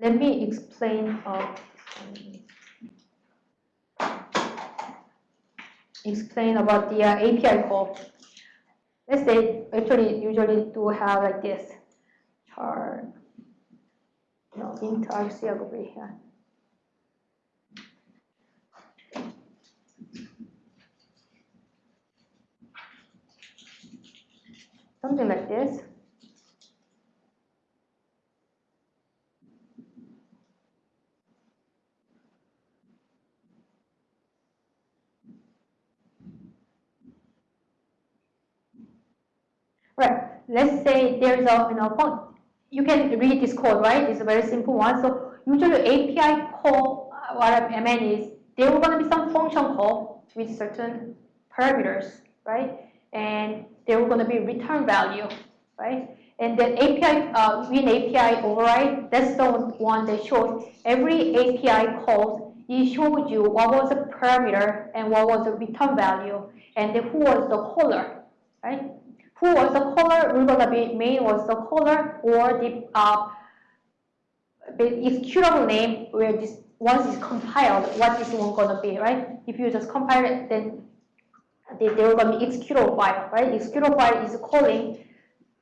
let me explain explain about the uh, API call. Let's say actually usually do have like this chart, no int over here. Something like this. Right. There's a you know you can read this code, right? It's a very simple one. So usually API call, uh, what I mean is there going to be some function call with certain parameters, right? And there going to be return value, right? And then API, uh, Win API override, that's the one that shows every API call, it shows you what was the parameter and what was the return value, and who was the caller, right? Who was the caller, we're to be main was the caller or the, uh, executable name where this once it's compiled, what is one going to be, right? If you just compile it, then they, they will to be executable file, right? Executable file is calling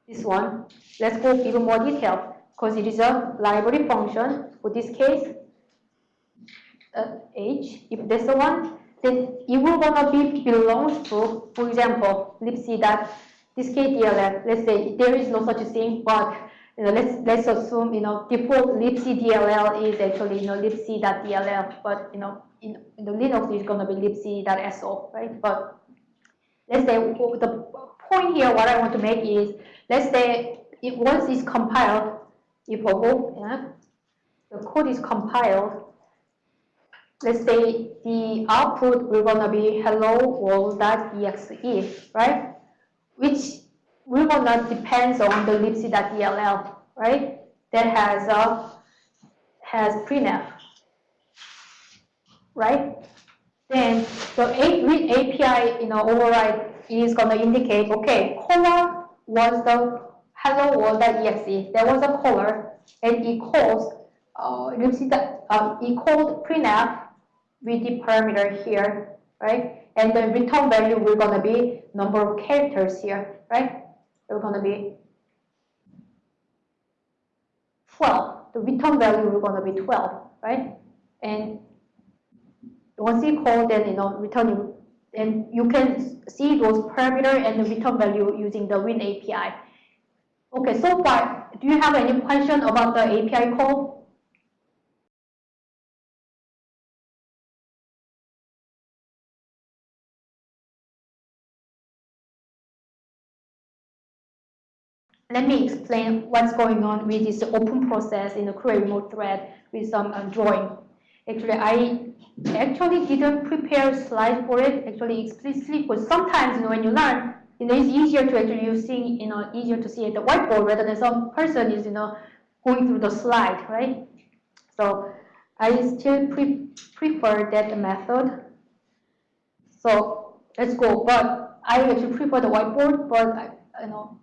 this one. Let's go even more detail because it is a library function. For this case, uh, H, if that's the one, then it will gonna be belongs to, for example, libc that this KDLL, uh, let's say there is no such thing, but you know, let's let's assume you know default libc DLL is actually you know libc.dll, but you know in, in the Linux is gonna be libc.so, right? But let's say the point here, what I want to make is, let's say if once it's compiled, if yeah, the code is compiled, let's say the output will gonna be hello world.exe, right? Which we will not depends on the libc.dll, right? That has a has printf, right? Then the API, you know, override is going to indicate, okay, caller was the hello world.exe. There was a caller, and calls uh, libc. Uh, it called printf with the parameter here, right? And the return value we're going to be number of characters here, right? We're going to be 12. The return value we're going to be 12, right? And once you call, then you know return, and you can see those parameter and the return value using the Win API. Okay, so far, do you have any question about the API call? Let me explain what's going on with this open process in the create remote thread with some uh, drawing. Actually, I actually didn't prepare slides for it actually explicitly because sometimes you know, when you learn, you know, it's easier to actually you see, you know, easier to see at the whiteboard rather than some person is, you know, going through the slide, right? So I still pre prefer that method. So let's go. But I actually prefer the whiteboard, but you know,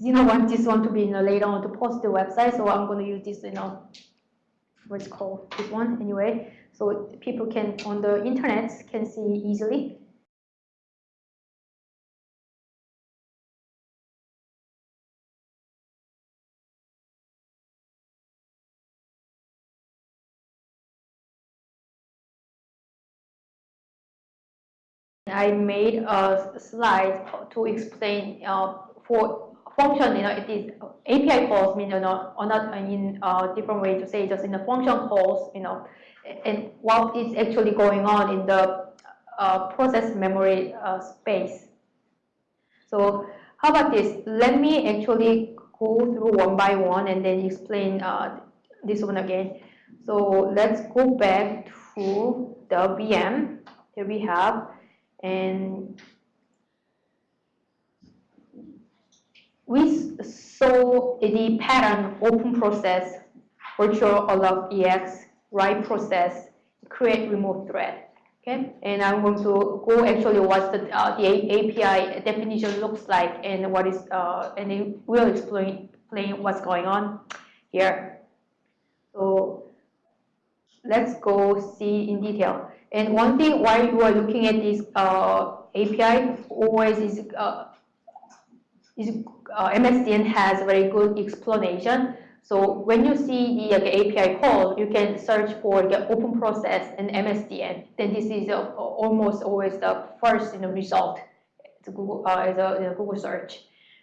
you know want this one to be you know later on to post the website so i'm going to use this you know what's called this one anyway. So people can on the internet can see easily. I made a slide to explain uh, for function, you know, it is API calls mean, you know, or not in a different way to say, just in the function calls, you know, and what is actually going on in the uh, process memory uh, space. So how about this? Let me actually go through one by one and then explain uh, this one again. So let's go back to the VM. Here we have, and we saw the pattern open process, virtual alloc ex, write process, create remote thread. Okay, and I'm going to go actually what the, uh, the API definition looks like and what is, uh, and it will explain, explain what's going on here. So let's go see in detail. And one thing why you are looking at this uh, API always is, uh, uh, MSDN has very good explanation. So when you see the API call, you can search for the open process and MSDN. Then this is uh, almost always the first you know, result to Google, uh, as a you know, Google search.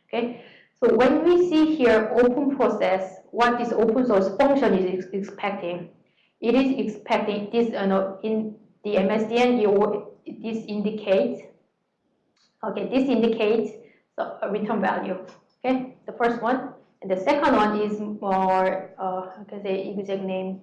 Okay. So when we see here open process, what this open source function is ex expecting, it is expecting this you know, in the MSDN, it, this indicates, okay, this indicates the return value. Okay, the first one. And the second one is more, uh, I can say exact name,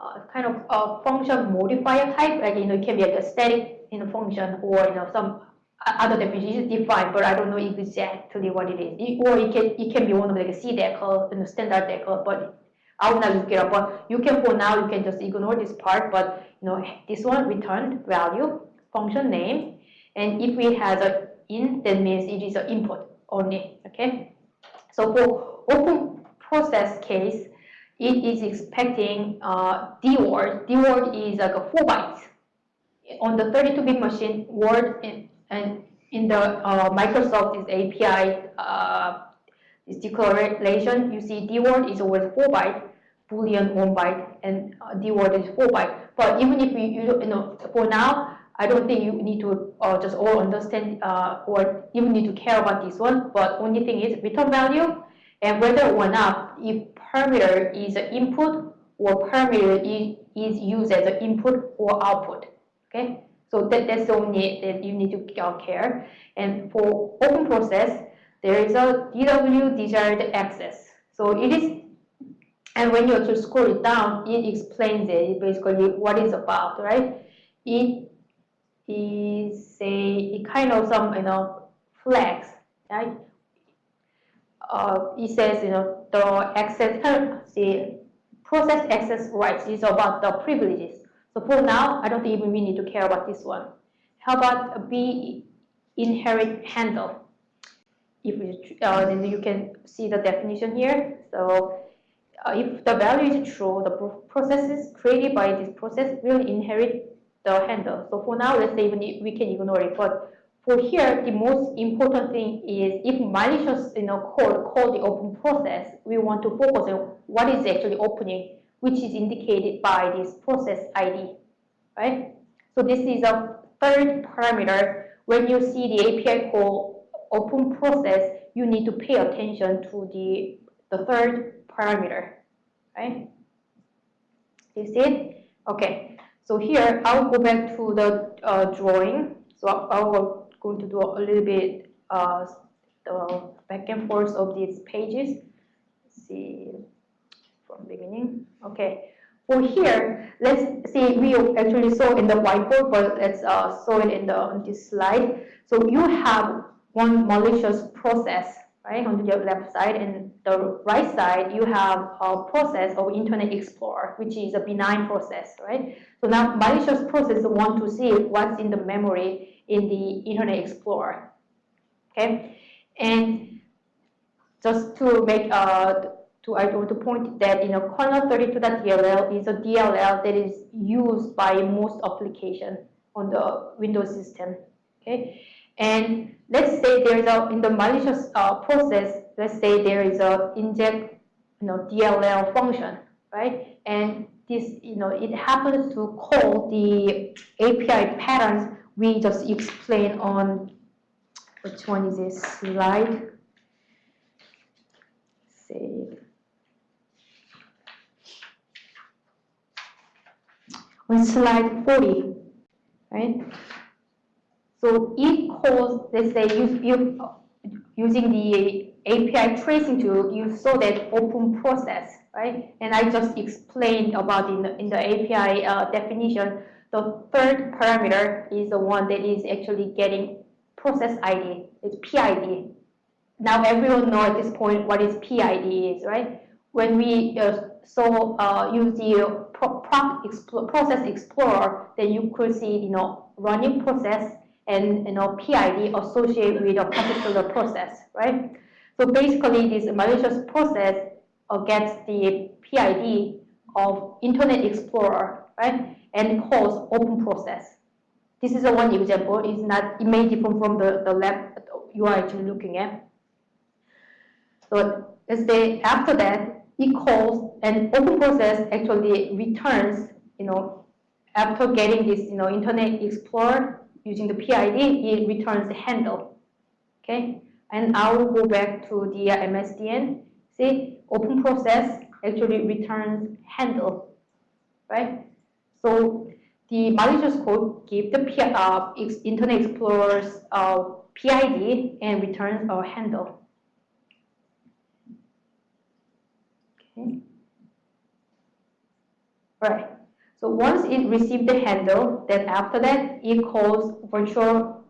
uh, kind of a function modifier type. Like, you know, it can be like a static you know, function or, you know, some other definition is defined, but I don't know exactly what it is. It, or it can, it can be one of like a CDECL, you know, standard DECL, but I will not look it up. But you can, for now, you can just ignore this part. But, you know, this one returned value, function name. And if it has a in, that means it is an input only, okay? So for open process case, it is expecting uh, DWORD. DWORD is like a 4 bytes. On the 32-bit machine, Word in, and in the uh, Microsoft is API uh, declaration, you see DWORD is always 4 byte, Boolean 1 byte, and uh, DWORD is 4 byte. But even if you, you, you know, for now, I don't think you need to uh, just all understand uh, or even need to care about this one. But only thing is return value and whether or not if parameter is an input or parameter is, used as an input or output. Okay, so that, that's the only that you need to uh, care. And for open process, there is a DW desired access. So it is, and when you actually scroll it down, it explains it basically what it's about, right? It is a kind of some you know flags, right? Uh, it says you know the access the process access rights is about the privileges. So for now, I don't even we need to care about this one. How about B inherit handle? If you, uh, then you can see the definition here. So uh, if the value is true, the processes created by this process will inherit the handle. So for now, let's say even we can ignore it. But for here, the most important thing is if malicious you know, code call the open process, we want to focus on what is actually opening, which is indicated by this process ID, right? So this is a third parameter. When you see the API call open process, you need to pay attention to the, the third parameter, right? You see it? Okay. So here, I'll go back to the uh, drawing. So I'm going to do a little bit uh, the back and forth of these pages. Let's see from beginning. Okay. For here, let's see, we actually saw in the whiteboard, but let's uh, saw it in the on this slide. So you have one malicious process right? On the left side and the right side, you have a process of Internet Explorer, which is a benign process, right? So now malicious process want to see what's in the memory in the Internet Explorer, okay? And just to make uh, to I want to point that you know kernel32.dll is a DLL that is used by most application on the Windows system. Okay, and let's say there is a, in the malicious uh, process, let's say there is a inject, you know, DLL function, right? And this, you know, it happens to call the API patterns we just explained on, which one is this slide? Save. On slide 40, right? So it calls, let's say, you, you, using the API tracing tool, you saw that open process, right? And I just explained about in the, in the API uh, definition, the third parameter is the one that is actually getting process ID, it's PID. Now everyone know at this point what is PID is, right? When we uh, saw uh, use the pro process explorer, then you could see, you know, running process and you know PID associated with a particular process, right? So basically, this malicious process gets the PID of Internet Explorer, right? And calls open process. This is a one example. It's not, it may differ from the, the lab you are actually looking at. So let's say after that, it calls and open process actually returns, you know, after getting this, you know, Internet Explorer using the PID, it returns the handle. Okay, and I will go back to the MSDN. See, open process actually returns handle, right? So the malicious code give the uh, Internet Explorer's uh, PID and returns a handle. Okay. All right. So once it received the handle, then after that it calls virtual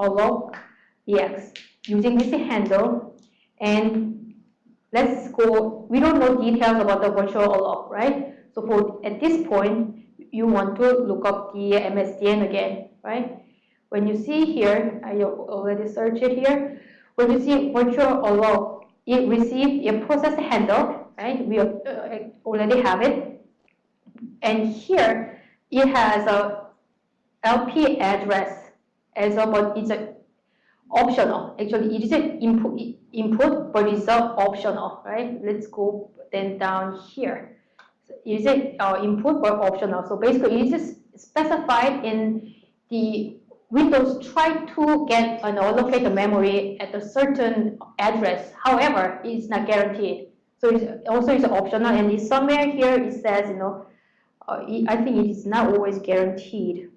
alloc ex using this handle and let's go, we don't know details about the virtual alloc, right? So for at this point, you want to look up the MSDN again, right? When you see here, I already searched it here. When you see virtual alloc, it received a process handle, right? We uh, already have it. And here, it has a LP address as but it's a optional. Actually, it is an input, input, but it's a optional, right? Let's go then down here. So is it uh, input or optional? So basically, it is specified in the Windows try to get an allocated memory at a certain address. However, it's not guaranteed. So it's also it's optional, and it's somewhere here it says, you know, uh, I think it is not always guaranteed.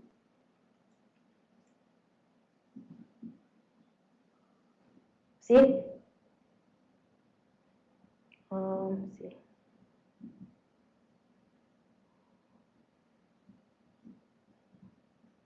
See? Um, see.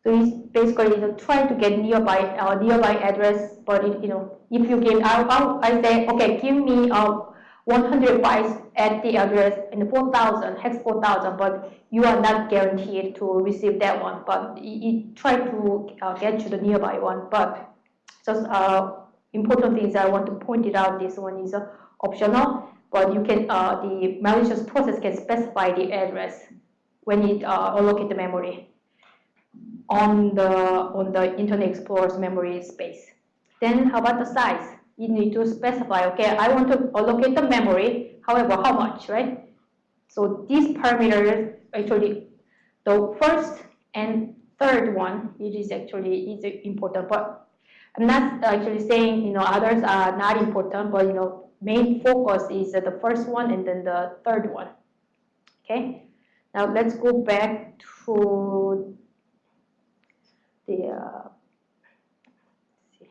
So it's basically you know, trying to get nearby uh, nearby address, but you know if you give I, I, say okay, give me uh, 100 bytes at the address in 4000 hex 4000, but you are not guaranteed to receive that one. But it, it try to uh, get to the nearby one. But just uh, important things I want to point it out. This one is uh, optional, but you can uh, the malicious process can specify the address when it uh, allocate the memory on the on the Internet Explorer's memory space. Then how about the size? You need to specify, okay, I want to allocate the memory, however, how much, right? So these parameters actually, the first and third one, it is actually is important, but I'm not actually saying, you know, others are not important, but, you know, main focus is the first one and then the third one, okay? Now let's go back to the, uh, see.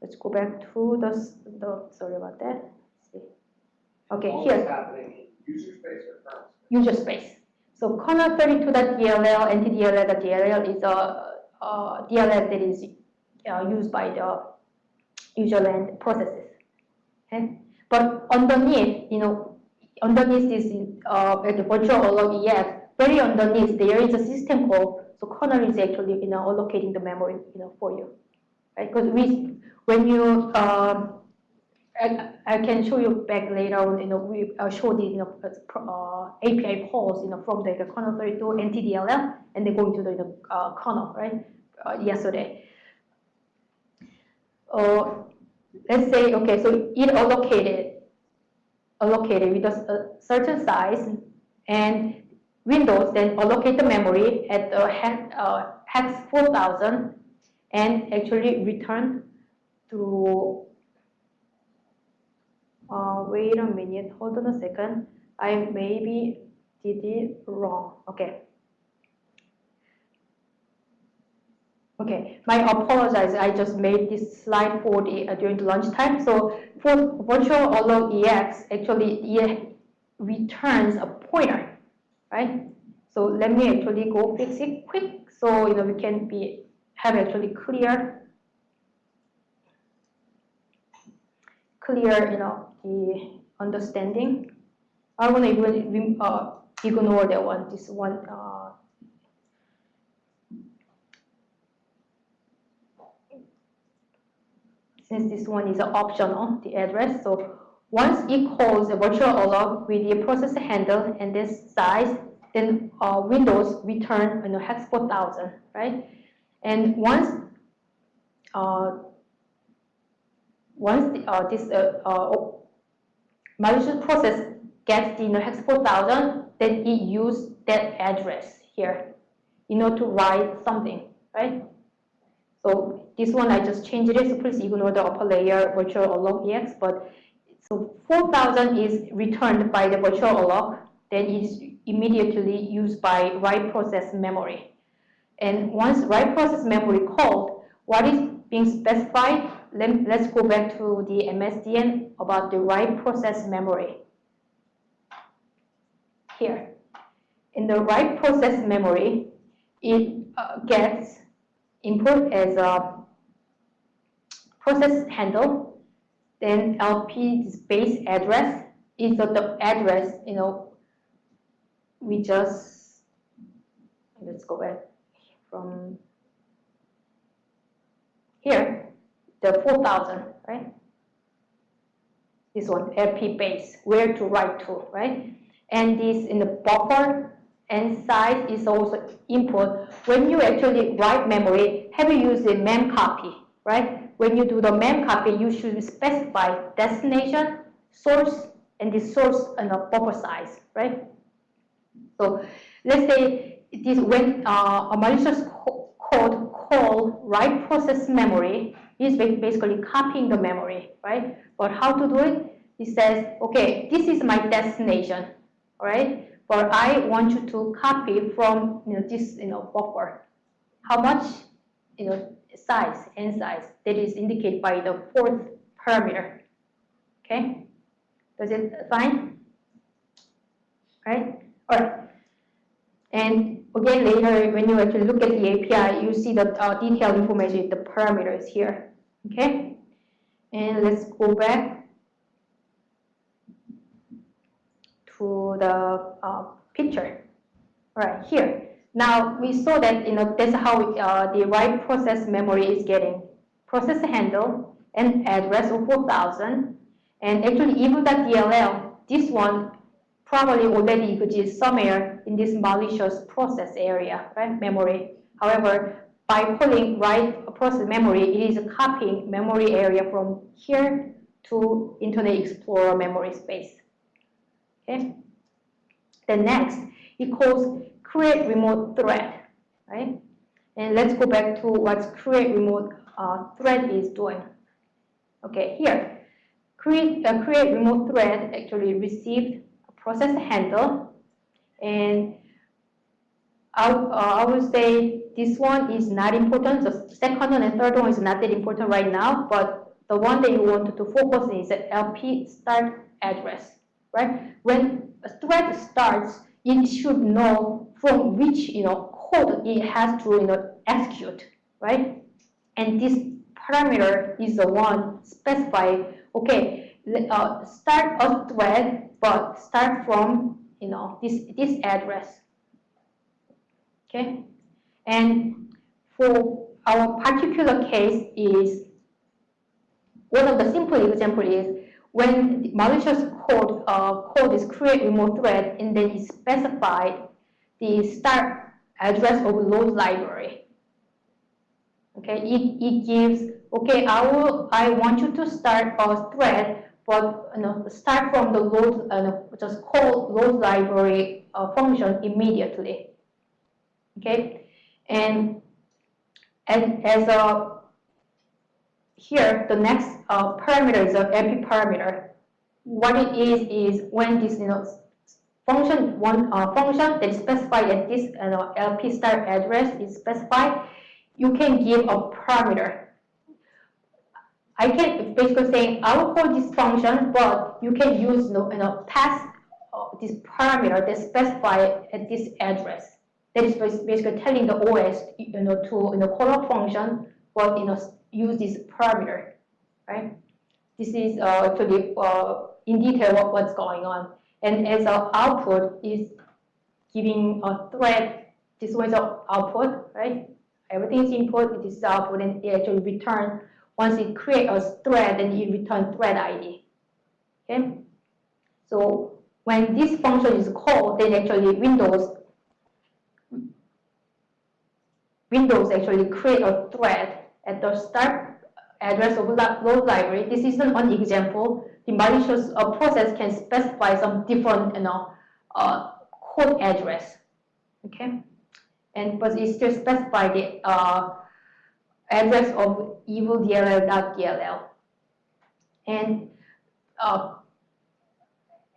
let's go back to the, the sorry about that. see. Okay, All here. user space or kernel space? user space. So kernel32.dll, ntdll.dll is a, a DLL that is uh, used by the user land processes. Okay? But underneath, you know, underneath this uh, the virtual alloc EX, very underneath there is a system call so kernel is actually you know allocating the memory you know for you, right? Because we when you um, I, I, can show you back later on. You know we uh, the you know uh, API calls you know from the, the kernel 32 NTDLL and they go into the, the uh, kernel right uh, yesterday. Uh, let's say okay, so it allocated allocated with a, a certain size and Windows then allocate the memory at the hex, uh, hex 4000 and actually return to, uh, wait a minute, hold on a second. I maybe did it wrong. Okay. Okay, my apologize. I just made this slide for the uh, during the lunchtime. So for virtual alloc EX, actually it returns a pointer right? So let me actually go fix it quick so you know we can be have actually clear clear you know the understanding. I want to even uh, ignore that one. This one. Uh, since this one is optional, the address. So once it calls a virtual alloc with the process handle and this size, then uh, Windows return you know, hex 4000, right? And once uh, once the, uh, this uh, uh, malicious process gets the you know, hex 4000, then it use that address here in order to write something, right? So this one I just changed it, so please ignore the upper layer virtual alloc ex, but so 4000 is returned by the virtual alloc, then it is immediately used by write process memory. And once write process memory called, what is being specified? Let, let's go back to the MSDN about the write process memory. Here. In the write process memory, it uh, gets input as a process handle, then LP base address is the, address, you know, we just, let's go back from here, the 4000, right? This one, LP base, where to write to, right? And this in the buffer and size is also input. When you actually write memory, have you used the mem copy, right? When you do the mem copy, you should specify destination, source, and the source and the buffer size, right? So let's say this when uh, a malicious co code call write process memory is basically copying the memory, right? But how to do it? It says, okay, this is my destination, right? But I want you to copy from you know, this you know, buffer. How much you know, size, n size, that is indicated by the fourth parameter. Okay? Does it fine? Right? All right. And again, later, when you actually look at the API, you see the uh, detailed information, the parameters here. Okay? And let's go back to the uh, picture. All right, here. Now, we saw that you know that's how uh, the write process memory is getting process handle and address of 4000. And actually, even the DLL, this one probably already exists somewhere in this malicious process area, right, memory. However, by calling write process memory, it is copying memory area from here to Internet Explorer memory space. Okay. Then next, it calls create remote thread, right? And let's go back to what create remote uh, thread is doing. Okay, here, create, uh, create remote thread actually received a process handle. And I, uh, I would say this one is not important. The second one and third one is not that important right now, but the one that you want to focus is the LP start address, right? When a thread starts, it should know from which you know code it has to you know execute, right? And this parameter is the one specified. Okay, uh, start a thread but start from you know this this address. Okay, and for our particular case is one of the simple example is when malicious code uh, code is create remote thread and then it specified the start address of load library. Okay, it, it gives okay I will I want you to start a thread but you know, start from the load, uh, just call load library uh, function immediately. Okay, and and as a here the next uh, parameter is a LP parameter. What it is is when this you know function one uh, function that is specified at this know, LP start address is specified, you can give a parameter I can basically say I will call this function, but you can use you know, pass uh, this parameter that specify at this address. That is basically telling the OS you know to you know call a function, but you know use this parameter, right? This is uh, actually uh, in detail what, what's going on. And as our output is giving a thread, this was our output, right? Everything is input, this is output, and it actually return once it creates a thread, then it returns thread ID. Okay, so when this function is called, then actually Windows Windows actually create a thread at the start address of load library. This is one example. The malicious uh, process can specify some different, you know, uh, code address. Okay, and but it still specify the uh, address of evilDLL.dll. And uh,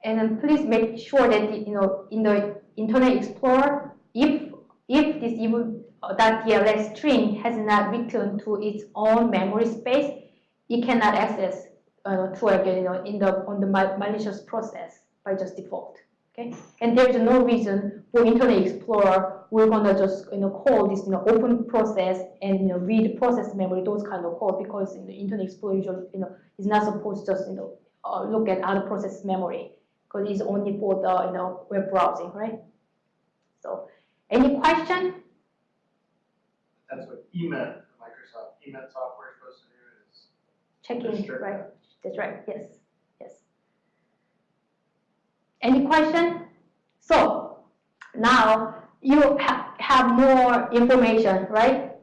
and please make sure that you know in the Internet Explorer, if if this evil uh, .dll string has not returned to its own memory space, it cannot access uh, to again, you know, in the on the malicious process by just default. Okay, and there's no reason for Internet Explorer we're gonna just you know call this you know open process and you know read process memory those kind of code because in the Internet Explorer usually you know is not supposed to just you know uh, look at other process memory because it's only for the you know web browsing, right? So, any question? That's what EMET, Microsoft EMET software is supposed to do is Checking, right? That's right. Yes, yes. Any question? So now you ha have more information, right?